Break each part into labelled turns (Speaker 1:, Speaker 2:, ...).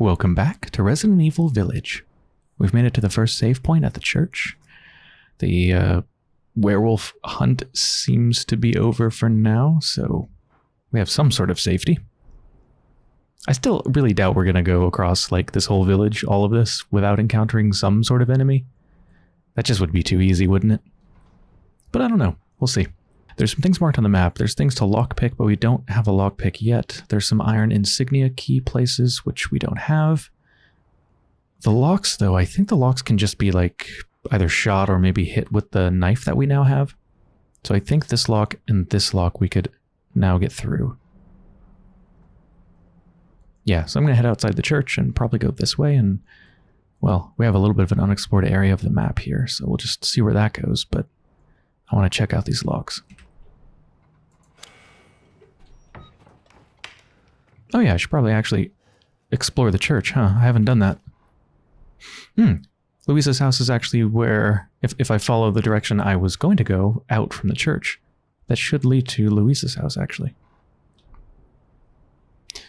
Speaker 1: Welcome back to Resident Evil Village. We've made it to the first save point at the church. The uh, werewolf hunt seems to be over for now, so we have some sort of safety. I still really doubt we're going to go across like this whole village, all of this, without encountering some sort of enemy. That just would be too easy, wouldn't it? But I don't know. We'll see. There's some things marked on the map. There's things to lockpick, but we don't have a lockpick yet. There's some iron insignia key places, which we don't have. The locks, though, I think the locks can just be like either shot or maybe hit with the knife that we now have. So I think this lock and this lock we could now get through. Yeah, so I'm going to head outside the church and probably go this way and, well, we have a little bit of an unexplored area of the map here, so we'll just see where that goes, but I want to check out these locks. Oh yeah, I should probably actually explore the church, huh? I haven't done that. Hmm. Luiza's house is actually where, if, if I follow the direction I was going to go out from the church, that should lead to Luiza's house, actually.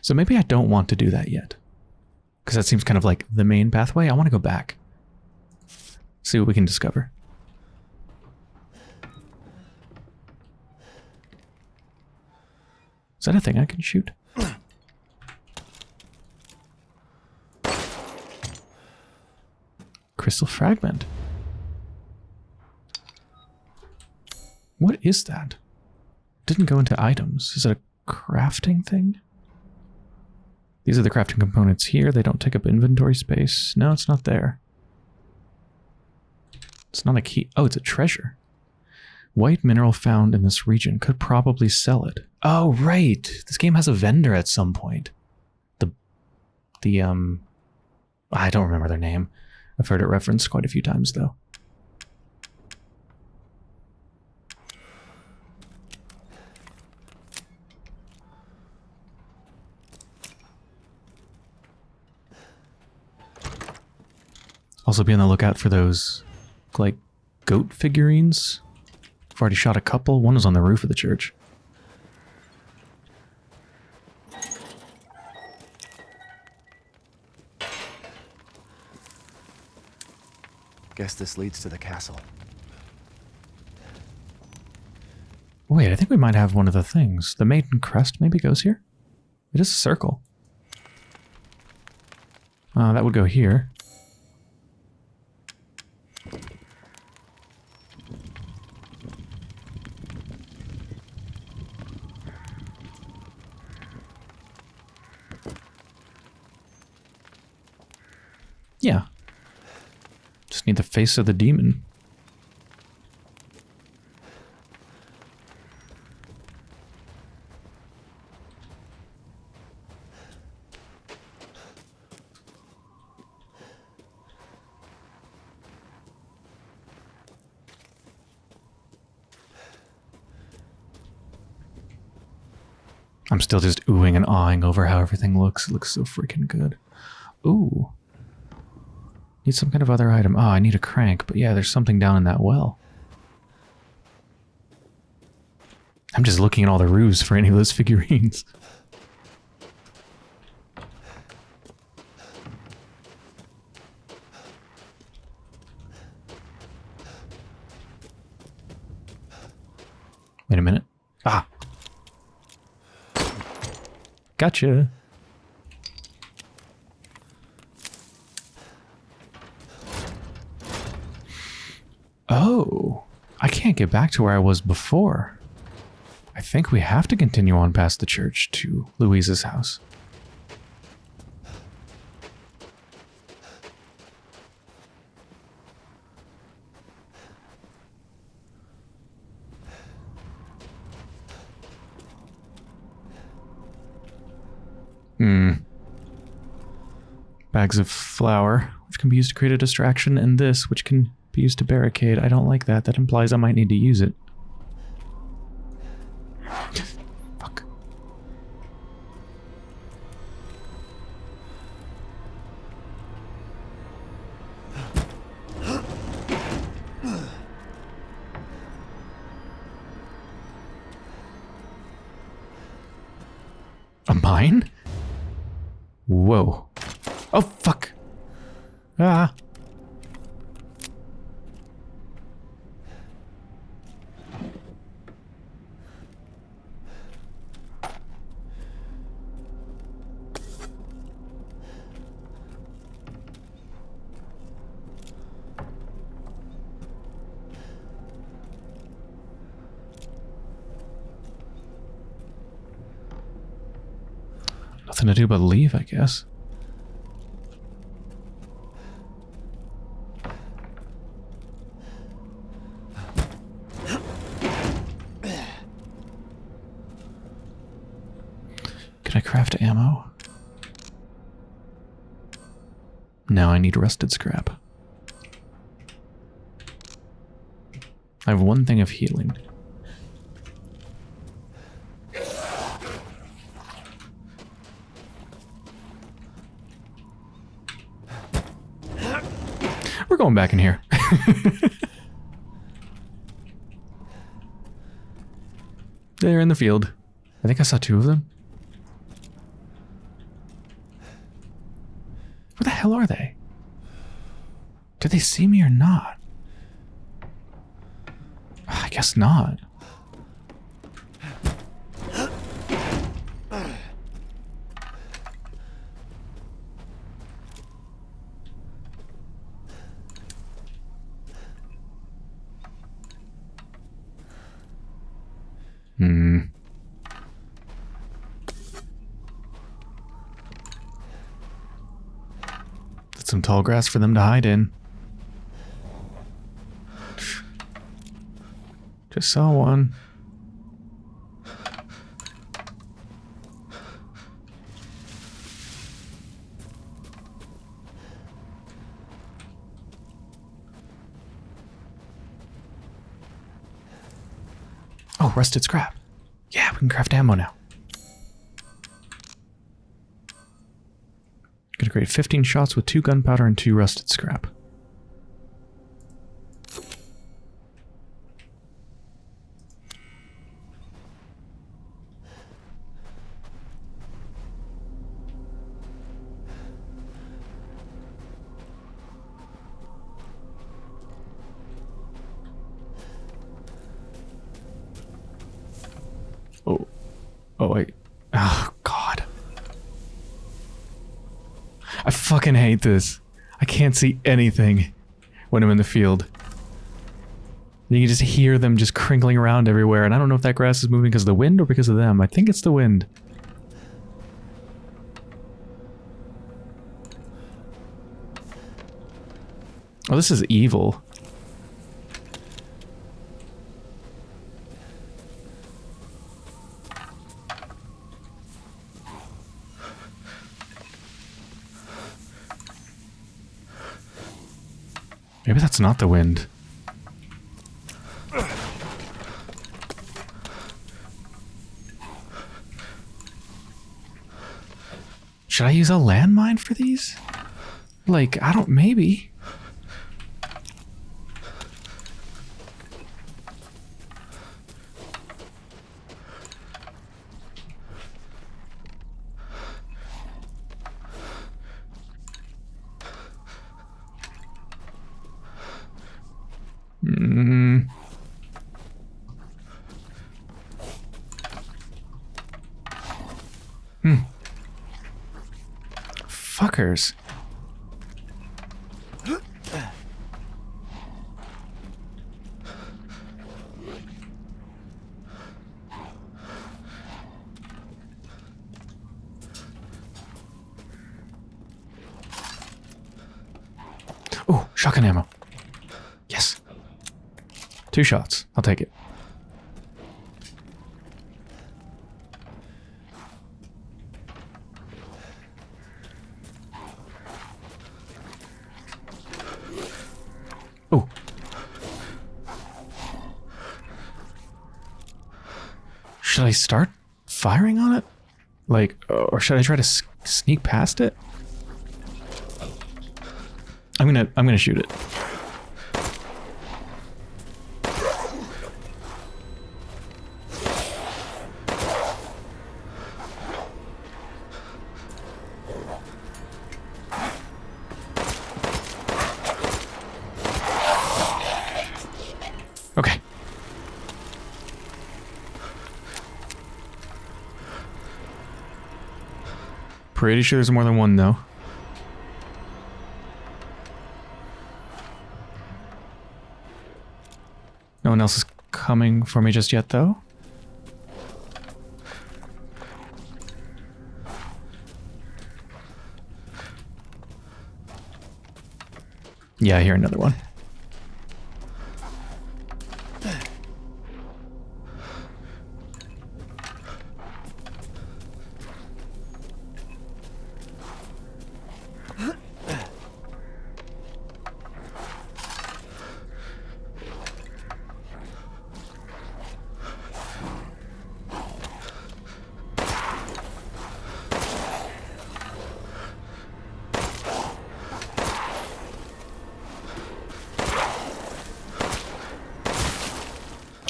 Speaker 1: So maybe I don't want to do that yet. Because that seems kind of like the main pathway. I want to go back. See what we can discover. Is that a thing I can shoot? Crystal fragment. What is that? Didn't go into items. Is it a crafting thing? These are the crafting components here. They don't take up inventory space. No, it's not there. It's not a key. Oh, it's a treasure. White mineral found in this region. Could probably sell it. Oh, right. This game has a vendor at some point. The, the, um, I don't remember their name. I've heard it referenced quite a few times, though. Also be on the lookout for those, like, goat figurines. I've already shot a couple. One was on the roof of the church.
Speaker 2: Guess this leads to the castle.
Speaker 1: Wait, I think we might have one of the things. The Maiden Crest maybe goes here? It is a circle. Uh, that would go here. Yeah. Just need the face of the demon. I'm still just oohing and awing over how everything looks. It looks so freaking good. Ooh. Need some kind of other item. Oh, I need a crank, but yeah, there's something down in that well. I'm just looking at all the roofs for any of those figurines. Wait a minute. Ah. Gotcha. Oh, I can't get back to where I was before. I think we have to continue on past the church to Luiza's house. Hmm. Bags of flour, which can be used to create a distraction, and this, which can be used to barricade. I don't like that. That implies I might need to use it. Nothing to do but leave, I guess. Can I craft ammo? Now I need rusted scrap. I have one thing of healing. We're going back in here. They're in the field. I think I saw two of them. Where the hell are they? Did they see me or not? Ah, I guess not. Hmm. That's some tall grass for them to hide in. Just saw one. Oh, rusted scrap. Yeah, we can craft ammo now. Create 15 shots with two gunpowder and two rusted scrap. Oh. Oh, wait. Oh, God. I this. I can't see anything when I'm in the field. You can just hear them just crinkling around everywhere, and I don't know if that grass is moving because of the wind or because of them. I think it's the wind. Oh, this is evil. Maybe that's not the wind. Should I use a landmine for these? Like, I don't, maybe. Mm. Hmm. Fuckers. Oh, shotgun ammo. Yes. Two shots. I'll take it. Oh. Should I start firing on it? Like, or should I try to sneak past it? gonna I'm gonna shoot it. Okay. Pretty sure there's more than one though. Coming for me just yet, though. Yeah, I hear another one.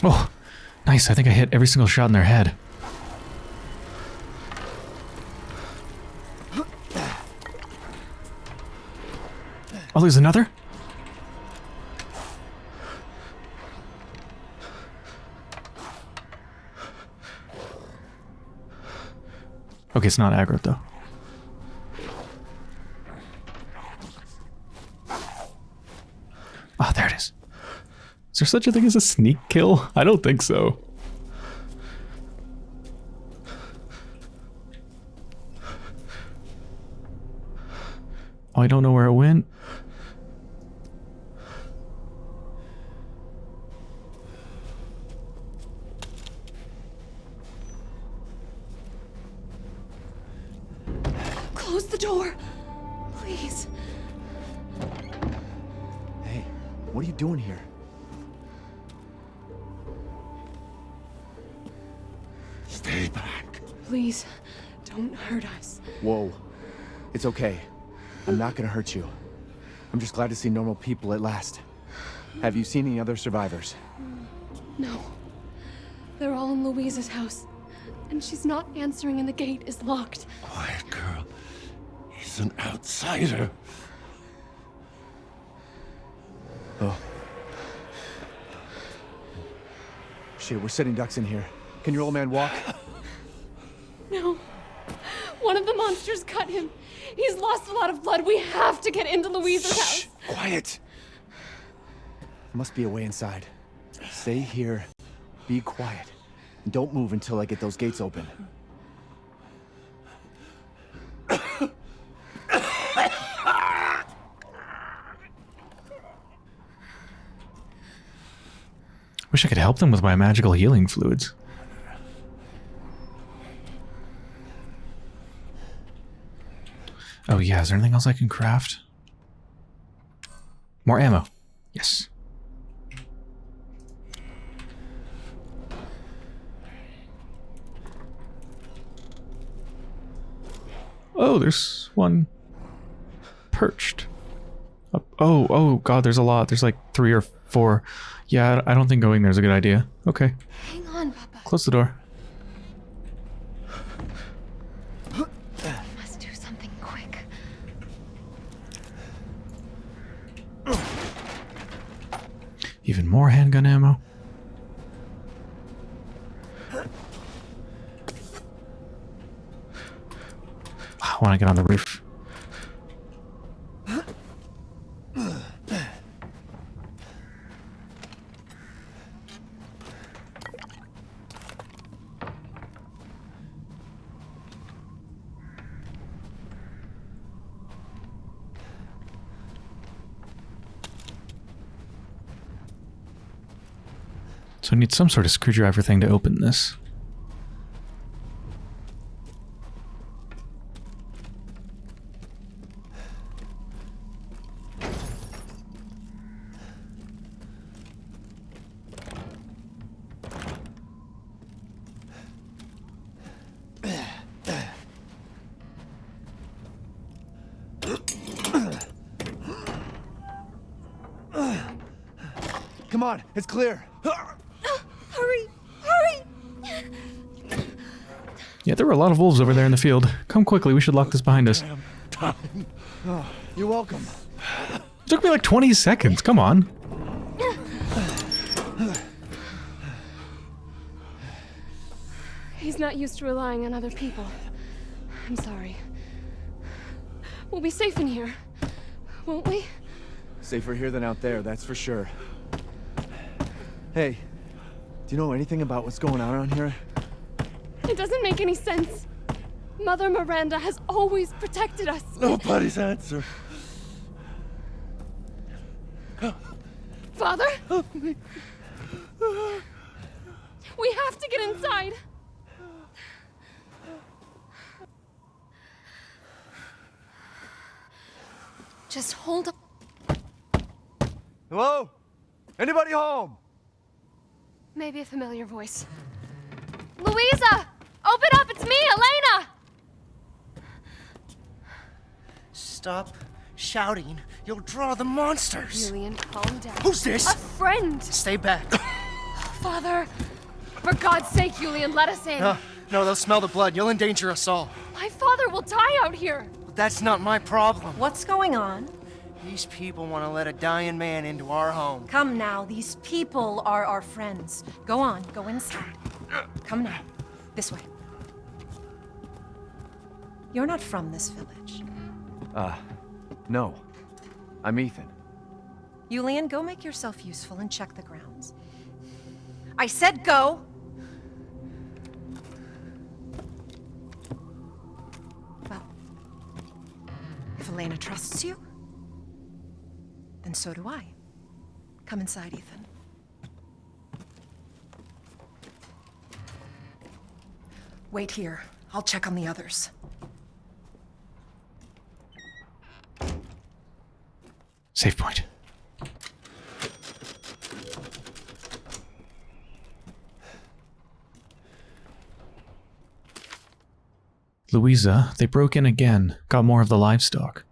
Speaker 1: Oh, nice. I think I hit every single shot in their head. Oh, there's another? Okay, it's not aggro though. Ah, there it is. Is there such a thing as a sneak kill? I don't think so. I don't know where it went.
Speaker 3: Close the door. Please.
Speaker 2: Hey, what are you doing here?
Speaker 4: Stay back.
Speaker 3: Please. Don't hurt us.
Speaker 2: Whoa. It's okay. I'm not gonna hurt you. I'm just glad to see normal people at last. Have you seen any other survivors?
Speaker 3: No. They're all in Luiza's house. And she's not answering and the gate is locked.
Speaker 4: Quiet girl. He's an outsider.
Speaker 2: Oh. Shit, we're setting ducks in here. Can your old man walk?
Speaker 3: No. One of the monsters cut him. He's lost a lot of blood. We have to get into Luiza's house.
Speaker 2: Quiet. There must be a way inside. Stay here. Be quiet. And don't move until I get those gates open.
Speaker 1: Wish I could help them with my magical healing fluids. Oh yeah, is there anything else I can craft? More ammo. Yes. Oh, there's one perched. Up. Oh, oh god, there's a lot. There's like three or four. Yeah, I don't think going there's a good idea. Okay,
Speaker 3: Hang on, Papa.
Speaker 1: close the door.
Speaker 3: Must do something quick.
Speaker 1: Even more handgun ammo. I want to get on the roof. So I need some sort of screwdriver thing to open this.
Speaker 2: Come on, it's clear.
Speaker 3: Hurry! Hurry!
Speaker 1: Yeah, there were a lot of wolves over there in the field. Come quickly, we should lock this behind us.
Speaker 4: Time.
Speaker 2: You're welcome.
Speaker 1: It took me like 20 seconds, come on.
Speaker 3: He's not used to relying on other people. I'm sorry. We'll be safe in here, won't we?
Speaker 2: Safer here than out there, that's for sure. Hey, do you know anything about what's going on around here?
Speaker 3: It doesn't make any sense. Mother Miranda has always protected us.
Speaker 4: Nobody's answer.
Speaker 3: Father? We have to get inside. Just hold on.
Speaker 2: Hello? Anybody home?
Speaker 3: Maybe a familiar voice. Luiza! Open up! It's me, Elena!
Speaker 5: Stop shouting. You'll draw the monsters.
Speaker 3: Julian, calm down.
Speaker 5: Who's this?
Speaker 3: A friend!
Speaker 5: Stay back.
Speaker 3: Father! For God's sake, Julian, let us in.
Speaker 5: no, no, they'll smell the blood. You'll endanger us all.
Speaker 3: My father will die out here.
Speaker 5: But that's not my problem.
Speaker 6: What's going on?
Speaker 5: These people want to let a dying man into our home.
Speaker 6: Come now, these people are our friends. Go on, go inside. Come now. This way. You're not from this village.
Speaker 2: Uh, no. I'm Ethan.
Speaker 6: Julian, go make yourself useful and check the grounds. I said go! Well, if Elena trusts you, then so do I. Come inside, Ethan. Wait here. I'll check on the others.
Speaker 1: Save point. Luiza, they broke in again, got more of the livestock.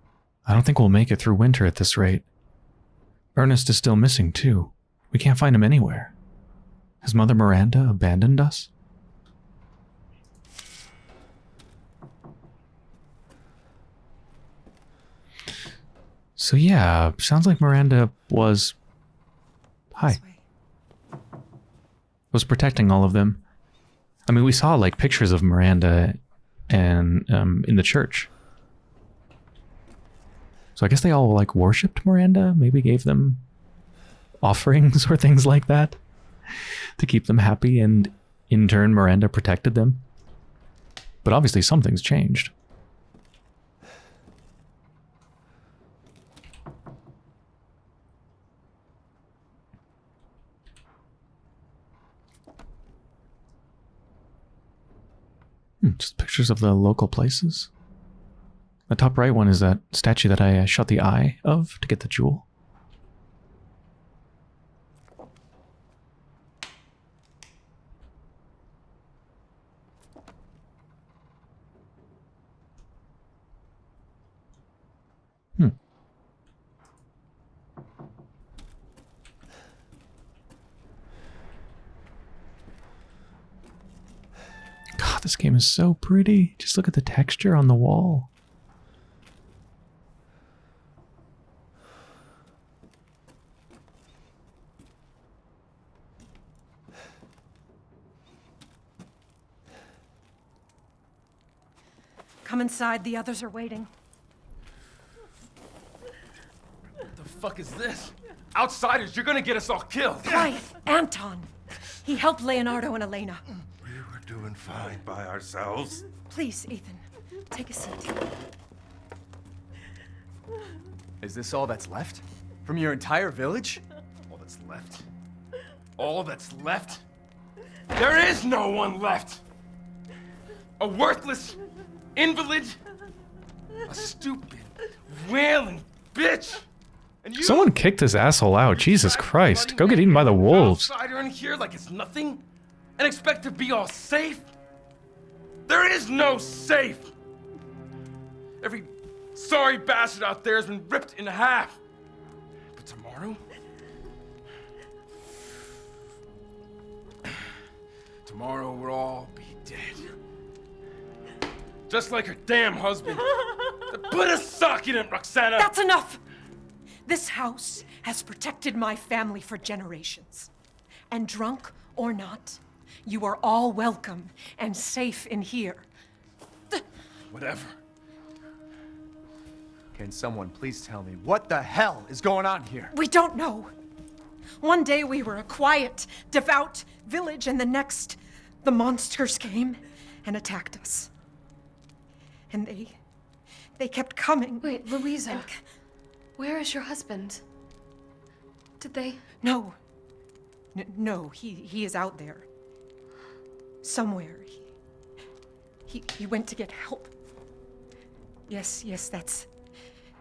Speaker 1: I don't think we'll make it through winter at this rate. Ernest is still missing, too. We can't find him anywhere. Has Mother Miranda abandoned us? So yeah, sounds like Miranda was... Hi. Was protecting all of them. I mean, we saw like pictures of Miranda and um, in the church. So I guess they all like worshipped Miranda, maybe gave them offerings or things like that to keep them happy, and in turn, Miranda protected them. But obviously, something's changed. Just pictures of the local places. The top right one is that statue that I uh, shot the eye of to get the jewel. Hmm. God, this game is so pretty. Just look at the texture on the wall.
Speaker 6: Come inside, the others are waiting.
Speaker 7: What the fuck is this? Outsiders, you're gonna get us all killed.
Speaker 6: Quiet, Anton! He helped Leonardo and Elena.
Speaker 4: We fine by ourselves.
Speaker 6: Please, Ethan, take a seat.
Speaker 2: Is this all that's left? From your entire village?
Speaker 7: All that's left. All that's left. There is no one left. A worthless invalid. A stupid, wailing bitch. And you
Speaker 1: Someone kicked this asshole out. Jesus Christ. Go get eaten by the wolves.
Speaker 7: Outsider in here like it's nothing, and expect to be all safe. There is no safe. Every sorry bastard out there has been ripped in half. But tomorrow, tomorrow we'll all be dead. Just like her damn husband. Put a sock in it, Roxana.
Speaker 6: That's enough! This house has protected my family for generations. And drunk or not, you are all welcome and safe in here.
Speaker 7: Whatever.
Speaker 2: Can someone please tell me what the hell is going on here?
Speaker 6: We don't know. One day we were a quiet, devout village, and the next, the monsters came and attacked us. And they. they kept coming.
Speaker 3: Wait, Luiza. Where is your husband? Did they?
Speaker 6: No. N- no, he, he is out there. Somewhere. He, he, he went to get help. Yes, yes, that's.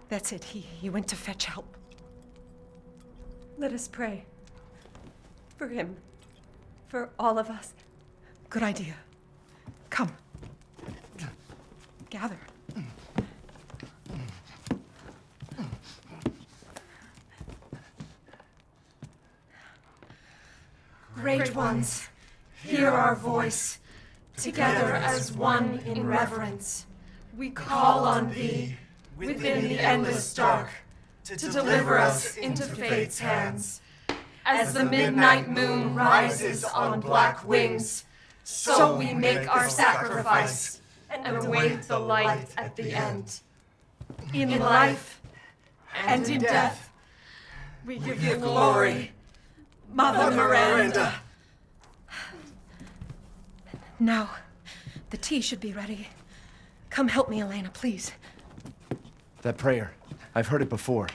Speaker 6: That's it. He, he went to fetch help.
Speaker 8: Let us pray. For him. For all of us.
Speaker 6: Good idea. Come. Gather.
Speaker 8: Great ones, hear our voice. Together as one in reverence, we call on thee within the endless dark to deliver us into fate's hands. As the midnight moon rises on black wings, so we make our sacrifice and await the light at the end. In life and in death, we give you glory, Mother Miranda.
Speaker 6: Now, the tea should be ready. Come help me, Elena, please.
Speaker 2: That prayer. I've heard it before.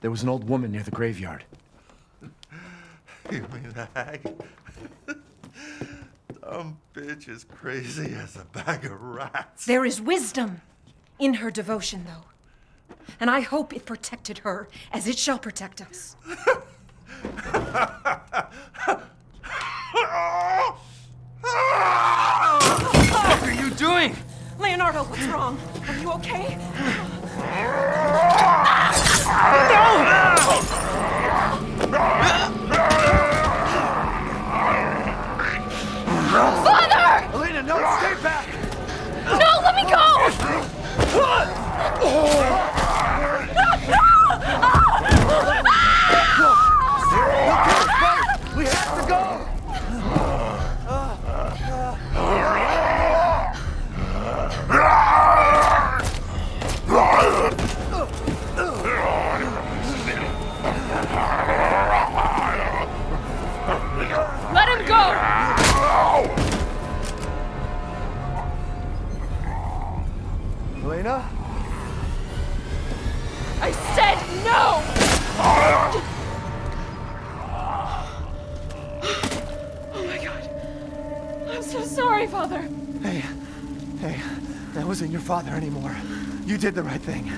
Speaker 2: There was an old woman near the graveyard.
Speaker 4: You mean the hag? Dumb bitch is crazy as a bag of rats.
Speaker 6: There is wisdom in her devotion, though. And I hope it protected her as it shall protect us.
Speaker 7: What are you doing?
Speaker 6: Leonardo, what's wrong? Are you okay?
Speaker 2: Elena,
Speaker 3: father
Speaker 2: anymore. You did the right thing.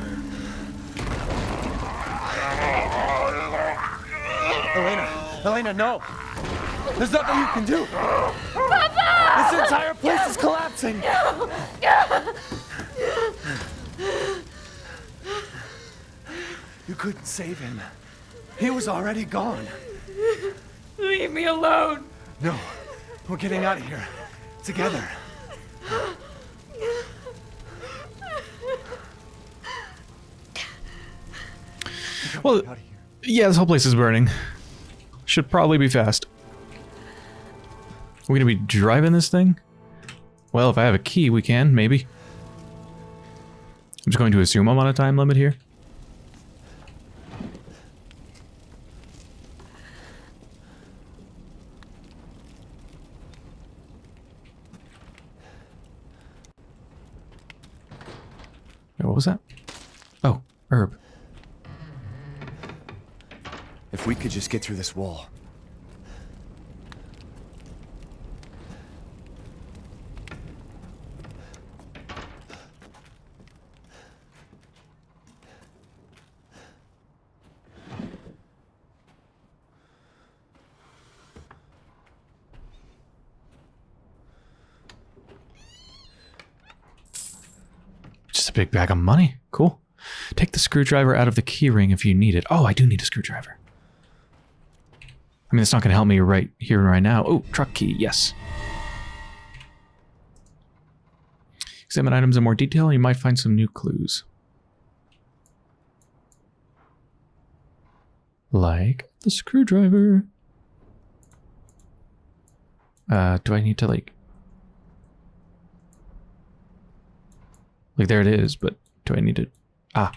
Speaker 2: Elena, Elena, no! There's nothing you can do! Papa! This entire place is collapsing! You couldn't save him. He was already gone.
Speaker 3: Leave me alone.
Speaker 2: No, we're getting out of here. Together.
Speaker 1: Well,
Speaker 2: Out of here.
Speaker 1: yeah, this whole place is burning. Should probably be fast. Are We're gonna be driving this thing? Well, if I have a key, we can, maybe. I'm just going to assume I'm on a time limit here. What was that? Oh, herb.
Speaker 2: If we could just get through this wall.
Speaker 1: Just a big bag of money. Cool. Take the screwdriver out of the keyring if you need it. Oh, I do need a screwdriver. I mean, it's not going to help me right here and right now. Oh, truck key. Yes. Examine items in more detail. You might find some new clues. Like the screwdriver. Uh, do I need to like... Like there it is, but do I need to... Ah.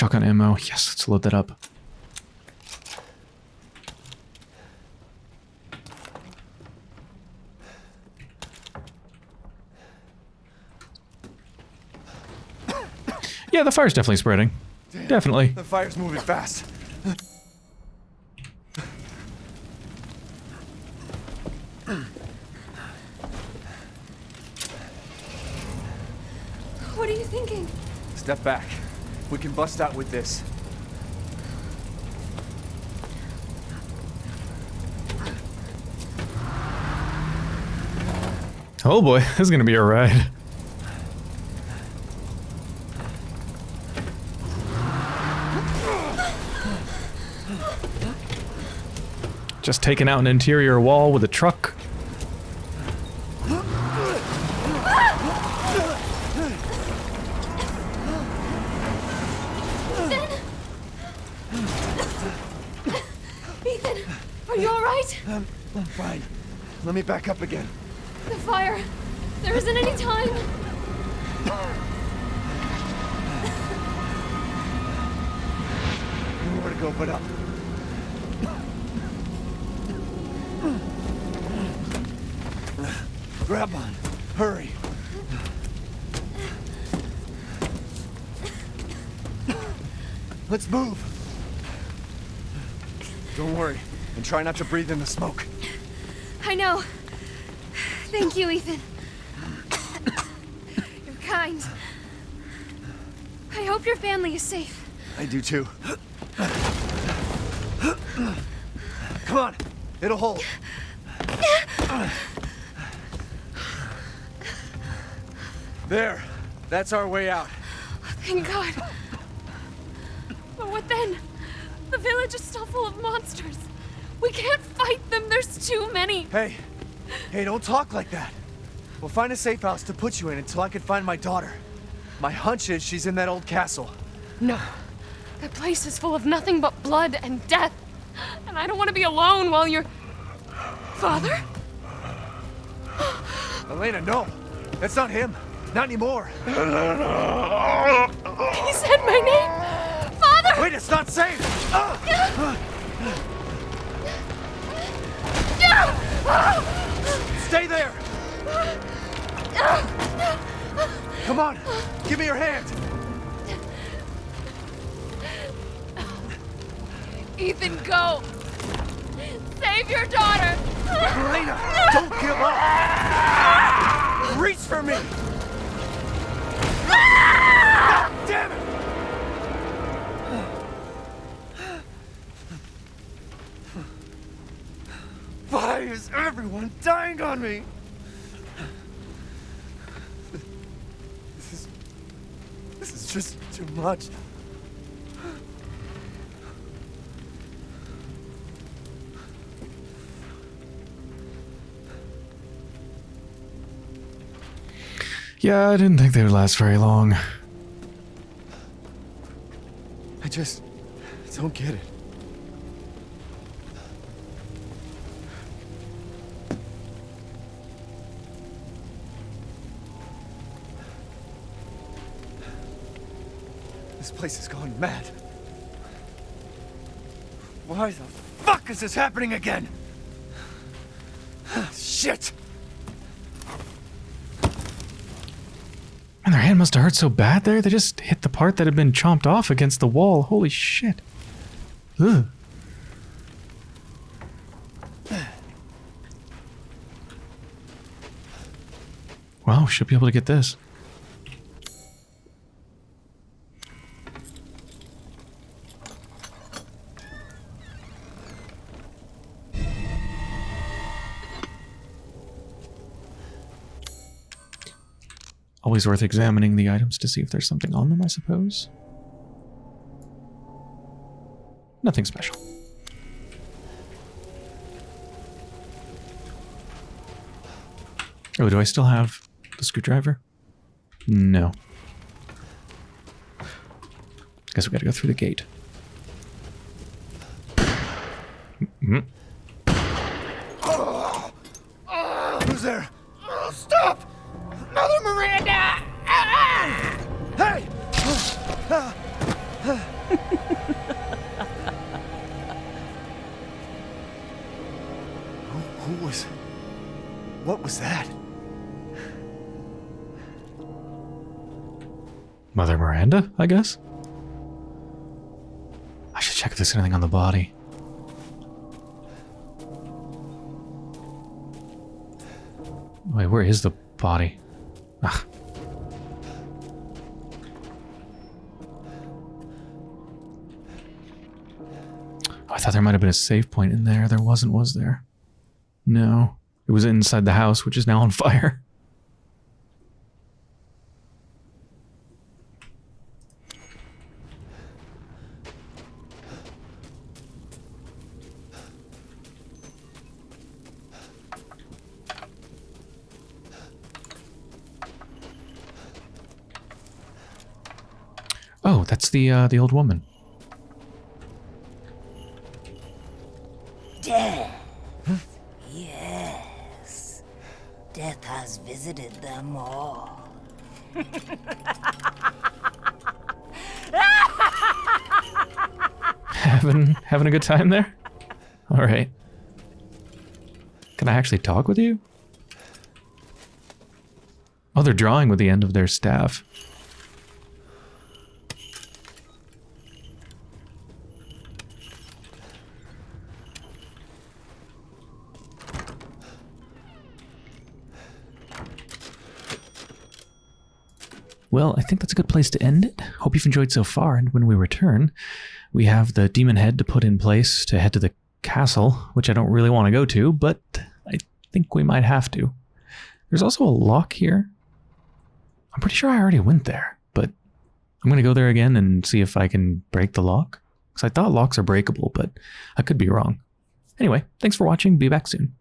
Speaker 1: Shotgun ammo. Yes, let's load that up. Yeah, the fire's definitely spreading. Definitely.
Speaker 2: The fire's moving fast.
Speaker 3: What are you thinking?
Speaker 2: Step back. We can bust out with this.
Speaker 1: Oh boy, this is gonna be a ride. Just taking out an interior wall with a truck.
Speaker 3: Ethan, are you alright?
Speaker 2: I'm, um, I'm oh, fine. Let me back up again.
Speaker 3: The fire. There isn't any time.
Speaker 2: Nowhere to go but up. Grab on. Hurry. Let's move. Don't worry, and try not to breathe in the smoke.
Speaker 3: I know. Thank you, Ethan. You're kind. I hope your family is safe.
Speaker 2: I do too. Come on, it'll hold. There, that's our way out.
Speaker 3: Thank God. But what then? The village is still full of monsters. We can't fight them. There's too many.
Speaker 2: Hey, hey, don't talk like that. We'll find a safe house to put you in until I can find my daughter. My hunch is she's in that old castle.
Speaker 3: No. That place is full of nothing but blood and death. And I don't want to be alone while you're... Father?
Speaker 2: Elena, no. That's not him. Not anymore.
Speaker 3: He said my name! Father!
Speaker 2: Wait, it's not safe! Ah! Stay there! Come on, give me your hand.
Speaker 3: Ethan, go! Save your daughter!
Speaker 2: Elena, don't give up! Reach for me! God damn it! Why is everyone dying on me? This is... This is just too much.
Speaker 1: Yeah, I didn't think they would last very long.
Speaker 2: I just don't get it. Place has gone mad. Why the fuck is this happening again? Shit!
Speaker 1: Man, their hand must have hurt so bad there. They just hit the part that had been chomped off against the wall. Holy shit. Ugh. Wow, should be able to get this. Always worth examining the items to see if there's something on them, I suppose. Nothing special. Oh, do I still have the screwdriver? No. Guess we gotta go through the gate.
Speaker 2: What was that?
Speaker 1: Mother Miranda, I guess? I should check if there's anything on the body. Wait, where is the body? Ah. Oh, I thought there might have been a save point in there. There wasn't, was there? No. It was inside the house, which is now on fire. Oh, that's the uh, the old woman.
Speaker 9: Death has visited them all.
Speaker 1: having having a good time there? All right. Can I actually talk with you? Oh, they're drawing with the end of their staff. Well, I think that's a good place to end it. Hope you've enjoyed so far, and when we return, we have the demon head to put in place to head to the castle, which I don't really want to go to, but I think we might have to. There's also a lock here. I'm pretty sure I already went there, but I'm going to go there again and see if I can break the lock. Because I thought locks are breakable, but I could be wrong. Anyway, thanks for watching. Be back soon.